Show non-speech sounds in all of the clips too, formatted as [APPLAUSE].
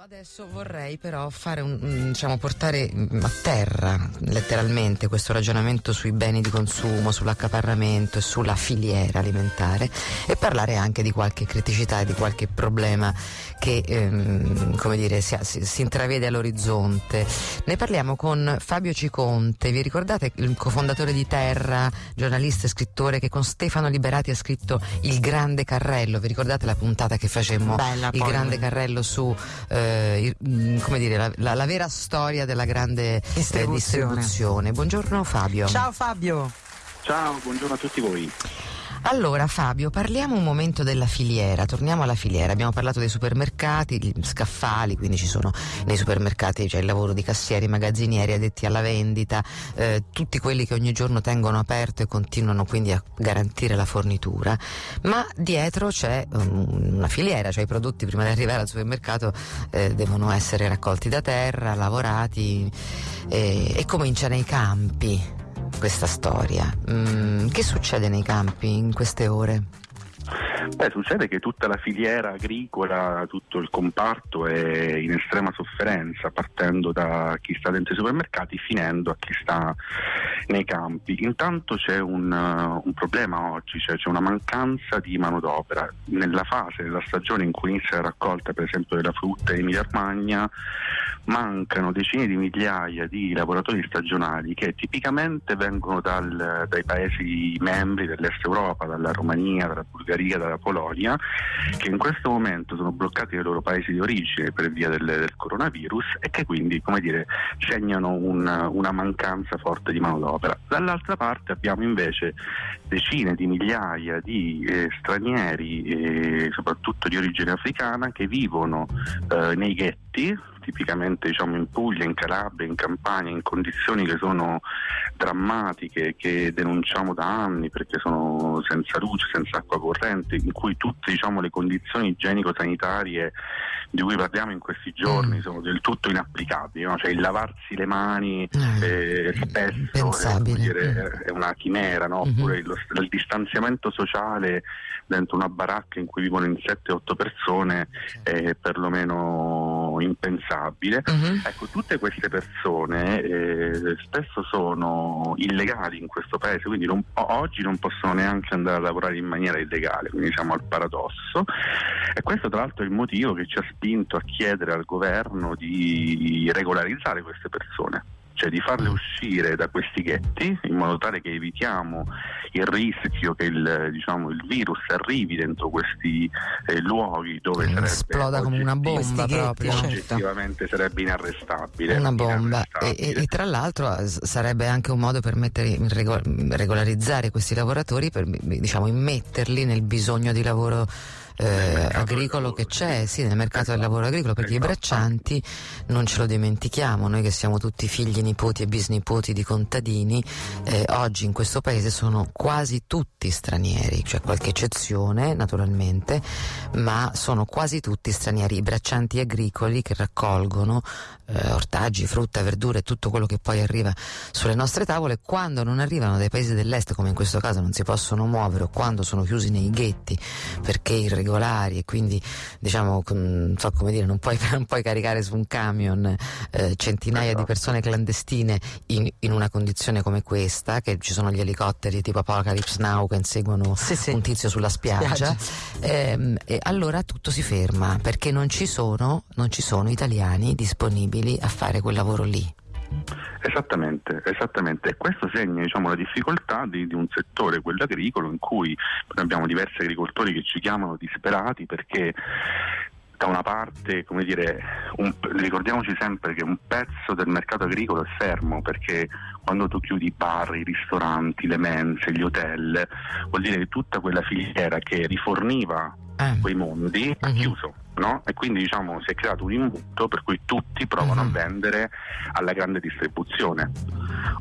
Adesso vorrei però fare un, diciamo, portare a terra letteralmente questo ragionamento sui beni di consumo, sull'accaparramento e sulla filiera alimentare e parlare anche di qualche criticità e di qualche problema che ehm, come dire, si, si, si, intravede all'orizzonte. Ne parliamo con Fabio Ciconte, vi ricordate il cofondatore di Terra, giornalista e scrittore che con Stefano Liberati ha scritto Il Grande Carrello, vi ricordate la puntata che facemmo Bella, Il poi. Grande Carrello su... Eh, eh, mm, come dire, la, la, la, vera storia della grande distribuzione. Eh, distribuzione. Buongiorno Fabio. Ciao Fabio. Ciao, buongiorno a tutti voi. Allora Fabio, parliamo un momento della filiera, torniamo alla filiera, abbiamo parlato dei supermercati, gli scaffali, quindi ci sono nei supermercati c'è il lavoro di cassieri, magazzinieri, addetti alla vendita, eh, tutti quelli che ogni giorno tengono aperto e continuano quindi a garantire la fornitura, ma dietro c'è um, una filiera, cioè i prodotti prima di arrivare al supermercato eh, devono essere raccolti da terra, lavorati eh, e comincia nei campi questa storia. Mm, che succede nei campi in queste ore? Beh, succede che tutta la filiera agricola, tutto il comparto è in estrema sofferenza, partendo da chi sta dentro i supermercati finendo a chi sta nei campi. Intanto c'è un, uh, un problema oggi, cioè c'è una mancanza di manodopera. Nella fase della stagione in cui inizia la raccolta, per esempio, della frutta in Emilia Romagna, mancano decine di migliaia di lavoratori stagionali che tipicamente vengono dal, dai paesi membri dell'Est Europa, dalla Romania, dalla Bulgaria, dalla Polonia, che in questo momento sono bloccati nei loro paesi di origine per via del, del coronavirus e che quindi, come dire, segnano un, una mancanza forte di manodopera. Dall'altra parte abbiamo invece decine di migliaia di eh, stranieri, eh, soprattutto di origine africana, che vivono eh, nei ghetti tipicamente diciamo, in Puglia, in Calabria, in Campania, in condizioni che sono drammatiche, che denunciamo da anni perché sono senza luce, senza acqua corrente, in cui tutte diciamo, le condizioni igienico-sanitarie di cui parliamo in questi giorni mm. sono del tutto inapplicabili, no? cioè il lavarsi le mani mm. eh, spesso è, dire, mm. è, una chimera, no? mm-hmm. oppure lo, il distanziamento sociale dentro una baracca in cui vivono in 7-8 persone è perlomeno impensabile. Uh-huh. Ecco, tutte queste persone eh, spesso sono illegali in questo paese, quindi non, oggi non possono neanche andare a lavorare in maniera illegale, quindi siamo al paradosso. E questo tra l'altro è il motivo che ci ha spinto a chiedere al governo di regolarizzare queste persone cioè di farle uscire da questi ghetti in modo tale che evitiamo il rischio che il, diciamo, il virus arrivi dentro questi eh, luoghi dove eh, sarebbe esploda come una bomba proprio certo. oggettivamente certo. sarebbe inarrestabile una bomba e, e, e, tra l'altro eh, sarebbe anche un modo per mettere, regolarizzare questi lavoratori per diciamo immetterli nel bisogno di lavoro eh, agricolo che c'è, sì, nel mercato del lavoro agricolo, perché i braccianti non ce lo dimentichiamo, noi che siamo tutti figli, nipoti e bisnipoti di contadini, eh, oggi in questo paese sono quasi tutti stranieri, c'è qualche eccezione naturalmente, ma sono quasi tutti stranieri, i braccianti agricoli che raccolgono eh, ortaggi, frutta, verdure, tutto quello che poi arriva sulle nostre tavole, quando non arrivano dai paesi dell'est, come in questo caso non si possono muovere o quando sono chiusi nei ghetti perché irregolari e quindi diciamo, non so come dire, non puoi, [LAUGHS] non puoi caricare su un camion eh, centinaia di esatto. persone clandestine in, in, una condizione come questa, che ci sono gli elicotteri tipo Apocalypse Now che inseguono sì, sì. un tizio sulla spiaggia. Eh, e allora tutto si ferma perché non ci sono, non ci sono italiani disponibili a fare quel lavoro lì. Esattamente, esattamente. E questo segna diciamo, la difficoltà di, di, un settore, quello agricolo, in cui abbiamo diversi agricoltori che ci chiamano disperati perché da una parte, come dire, un, ricordiamoci sempre che un pezzo del mercato agricolo è fermo perché quando tu chiudi i bar, i ristoranti, le mense, gli hotel, vuol dire che tutta quella filiera che riforniva eh. quei mondi ha uh-huh. chiuso no? E quindi diciamo si è creato un imbuto per cui tutti provano uh-huh. a mhm. vendere alla grande distribuzione.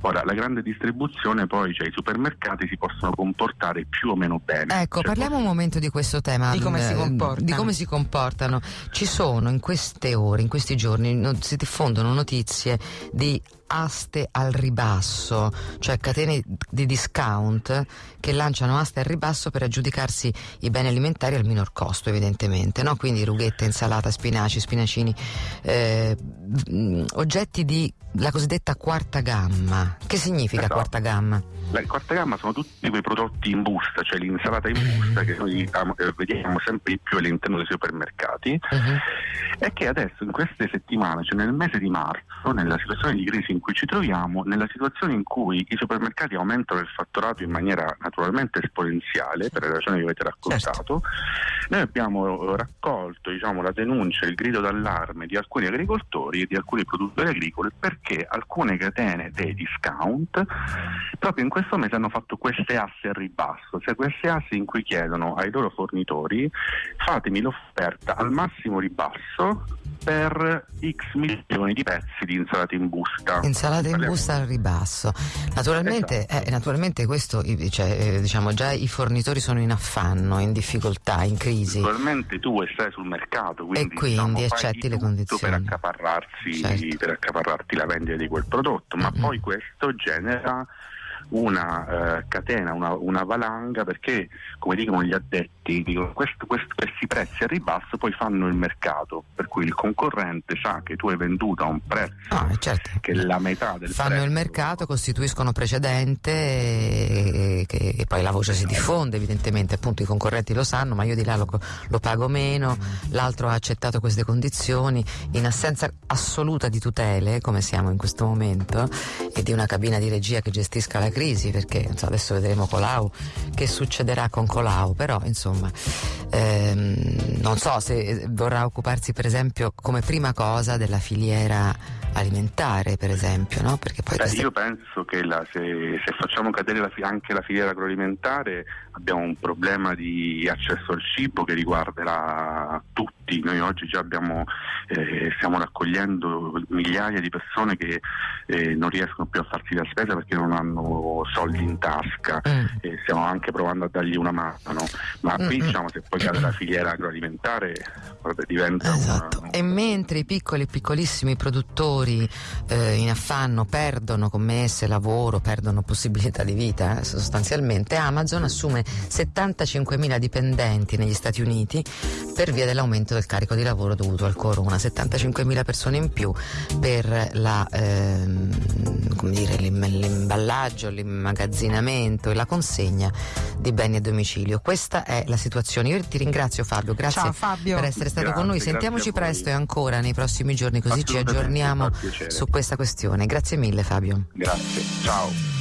Ora, la grande distribuzione poi, cioè i supermercati si possono comportare più o meno bene. Ecco, cioè, parliamo un momento di questo tema. Di come, eh, di come si comportano. Ci sono in queste ore, in questi giorni, no, si diffondono notizie di aste al ribasso, cioè catene di discount che lanciano aste al ribasso per aggiudicarsi i beni alimentari al minor costo, evidentemente, no? quindi rughette, insalata, spinaci, spinacini, eh, oggetti di la cosiddetta quarta gamma. Che significa esatto. quarta gamma? La quarta gamma sono tutti quei prodotti in busta, cioè l'insalata in busta che noi eh, vediamo sempre di più all'interno dei supermercati uh-huh. e che adesso in queste settimane, cioè nel mese di marzo, nella situazione di crisi in cui ci troviamo, nella situazione in cui i supermercati aumentano il fatturato in maniera naturalmente esponenziale, per le ragioni che avete raccontato, certo. noi abbiamo raccolto diciamo, la denuncia, il grido d'allarme di alcuni agricoltori e di alcuni produttori agricoli perché alcune catene dei discount proprio in questo mese hanno fatto queste asse al ribasso, cioè queste asse in cui chiedono ai loro fornitori fatemi l'offerta al massimo ribasso per x milioni di pezzi di insalata in busta. Insalata in busta al ribasso. Naturalmente, esatto. eh, naturalmente questo, cioè, eh, diciamo, già i fornitori sono in affanno, in difficoltà, in crisi. Naturalmente tu stai sul mercato, quindi, e quindi diciamo, accetti le condizioni. Per, accaparrarsi, certo. per accaparrarti la vendita di quel prodotto, ma mm-hmm. poi questo genera una eh, catena, una, una, valanga perché come dicono gli addetti dicono, questo, questo, questi prezzi a ribasso poi fanno il mercato per cui il concorrente sa che tu hai venduto a un prezzo ah, certo. che la metà del fanno prezzo. il mercato, costituiscono precedente e, e, e, poi la voce si diffonde evidentemente appunto i concorrenti lo sanno ma io di là lo, lo pago meno l'altro ha accettato queste condizioni in assenza assoluta di tutele come siamo in questo momento e di una cabina di regia che gestisca la crisi perché so, adesso vedremo Colau che succederà con Colau però insomma ehm, non so se vorrà occuparsi per esempio come prima cosa della filiera alimentare per esempio no? Beh, queste... io penso che la, se, se, facciamo cadere la, anche la filiera agroalimentare abbiamo un problema di accesso al cibo che riguarderà tutti noi oggi già abbiamo, eh, stiamo raccogliendo migliaia di persone che eh, non riescono più a farsi la spesa perché non hanno soldi in tasca mm. e stiamo anche provando a dargli una mano ma mm, qui mm. diciamo se poi cade la filiera agroalimentare guarda, diventa esatto. una, e mentre i piccoli e piccolissimi produttori eh, in affanno perdono commesse, lavoro perdono possibilità di vita eh, sostanzialmente Amazon assume 75.000 dipendenti negli Stati Uniti per via dell'aumento del carico di lavoro dovuto al corona 75.000 persone in più per la ehm, dire, l'imballaggio, l'immagazzinamento e la consegna di beni a domicilio. Questa è la situazione. Io ti ringrazio Fabio, grazie Ciao, Fabio. per essere stato grazie, con noi. Sentiamoci presto e ancora nei prossimi giorni così ci aggiorniamo su questa questione. Grazie mille Fabio. Grazie, ciao.